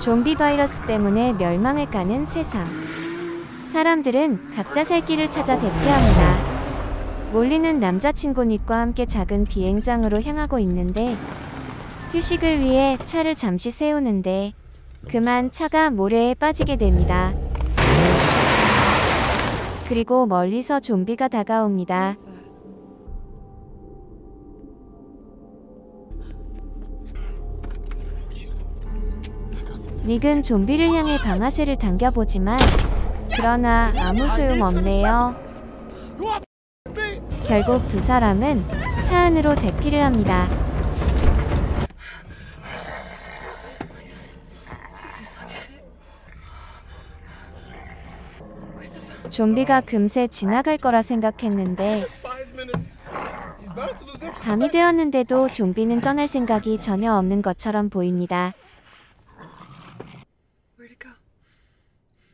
좀비 바이러스 때문에 멸망을 가는 세상. 사람들은 각자 살 길을 찾아 대피합니다. 몰리는 남자친구 닉과 함께 작은 비행장으로 향하고 있는데 휴식을 위해 차를 잠시 세우는데 그만 차가 모래에 빠지게 됩니다. 그리고 멀리서 좀비가 다가옵니다. 닉은 좀비를 향해 방아쇠를 당겨보지만 그러나 아무 소용 없네요. 결국 두 사람은 차 안으로 대피를 합니다. 좀비가 금세 지나갈 거라 생각했는데. 밤이 되었는데도 좀비는 떠날 생각이 전혀 없는 것처럼 보입니다.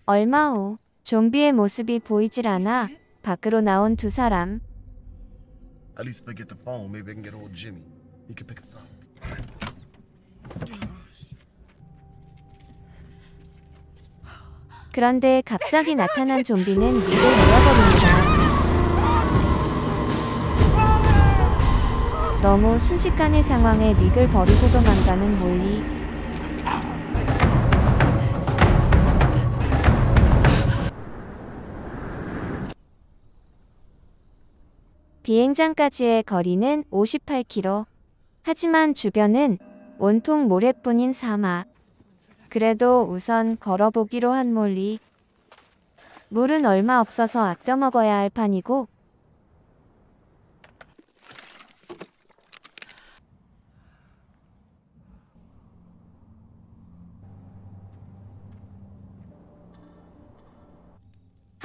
얼마 후 좀비의 모습이 보이질 않아 밖으로 나온 두 사람. At least if I get the phone, maybe I can get hold of Jimmy. He can pick us up. 그런데 갑자기 나타난 좀비는 닉을 밀어버립니다. 너무 순식간의 상황에 닉을 버리고 도망가는 몰리. 비행장까지의 거리는 58km. 하지만 주변은 온통 모래뿐인 사막. 그래도 우선 걸어보기로 한 몰리. 물은 얼마 없어서 아껴 먹어야 할 판이고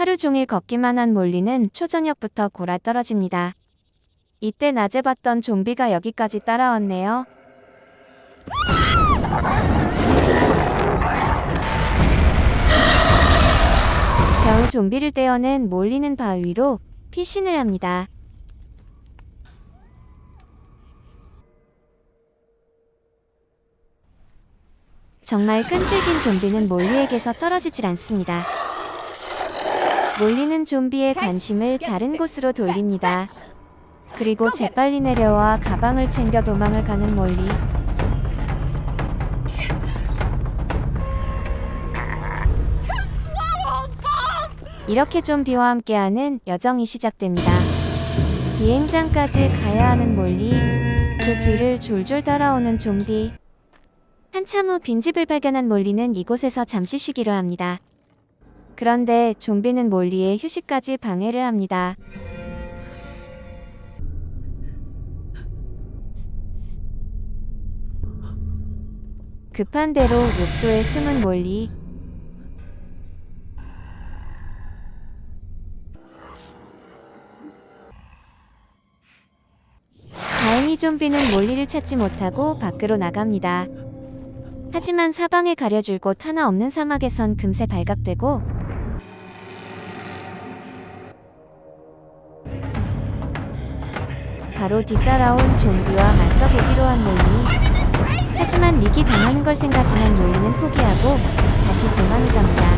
하루 종일 걷기만 한 몰리는 초저녁부터 골아 떨어집니다. 이때 낮에 봤던 좀비가 여기까지 따라왔네요. 겨우 좀비를 떼어낸 몰리는 바위로 피신을 합니다. 정말 끈질긴 좀비는 몰리에게서 떨어지질 않습니다. 몰리는 좀비의 관심을 다른 곳으로 돌립니다. 그리고 재빨리 내려와 가방을 챙겨 도망을 가는 몰리. 이렇게 좀비와 함께하는 여정이 시작됩니다. 비행장까지 가야 하는 몰리, 그 뒤를 졸졸 따라오는 좀비. 한참 후 빈집을 발견한 몰리는 이곳에서 잠시 쉬기로 합니다. 그런데 좀비는 몰리의 휴식까지 방해를 합니다. 급한 대로 욕조에 숨은 몰리. 다행히 좀비는 몰리를 찾지 못하고 밖으로 나갑니다. 하지만 사방에 가려줄 곳 하나 없는 사막에선 금세 발각되고 바로 뒤따라온 좀비와 맞서보기로 한 몰리. 하지만 닉이 당하는 걸 생각한 몰리는 포기하고 다시 도망을 갑니다.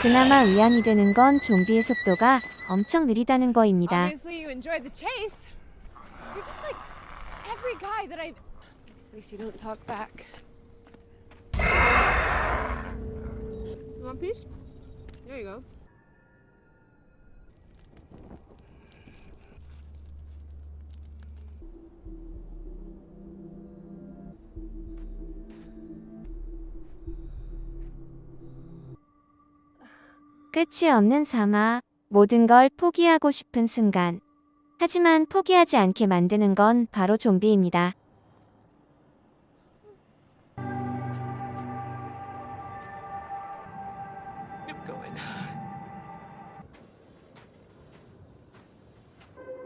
그나마 위안이 되는 건 좀비의 속도가 엄청 느리다는 거입니다. 끝이 없는 사막, 모든 걸 포기하고 싶은 순간. 하지만 포기하지 않게 만드는 건 바로 좀비입니다.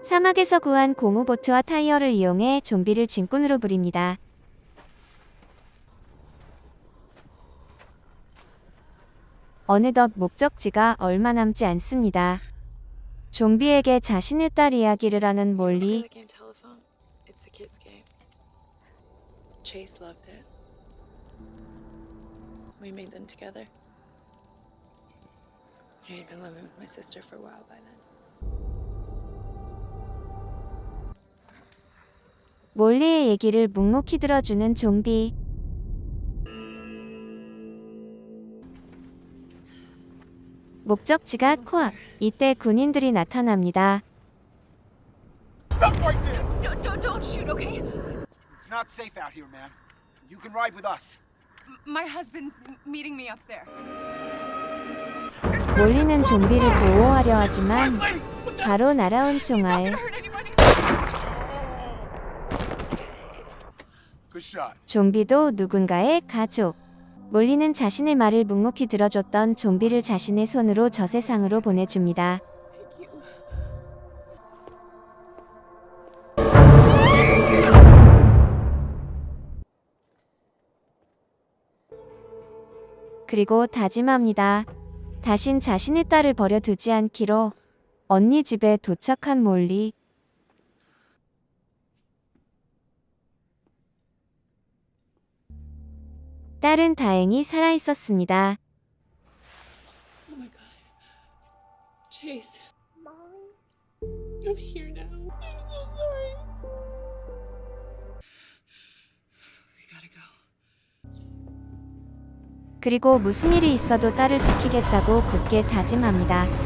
사막에서 구한 고무보트와 타이어를 이용해 좀비를 짐꾼으로 부립니다. 어느덧 목적지가 얼마 남지 않습니다. 좀비에게 자신의 딸 이야기를 하는 몰리. The game telephone. It's a kid's game. Chase loved it. We made them together. He had been living with my sister for a while by then. 몰리의 얘기를 묵묵히 들어주는 좀비. 목적지가 코앞. 이때 군인들이 나타납니다. Stop right there! Don't, don't, don't shoot, okay? It's not safe out here, man. You can ride with us. My husband's m- meeting me up there. 몰리는 좀비를 보호하려 하지만 바로 날아온 총알. 좀비도 누군가의 가족. 몰리는 자신의 말을 묵묵히 들어줬던 좀비를 자신의 손으로 저 세상으로 보내줍니다. 그리고 다짐합니다. 다신 자신의 딸을 버려두지 않기로 언니 집에 도착한 몰리. 딸은 다행히 살아 있었습니다. Oh. 그리고 무슨 일이 있어도 딸을 지키겠다고 굳게 다짐합니다.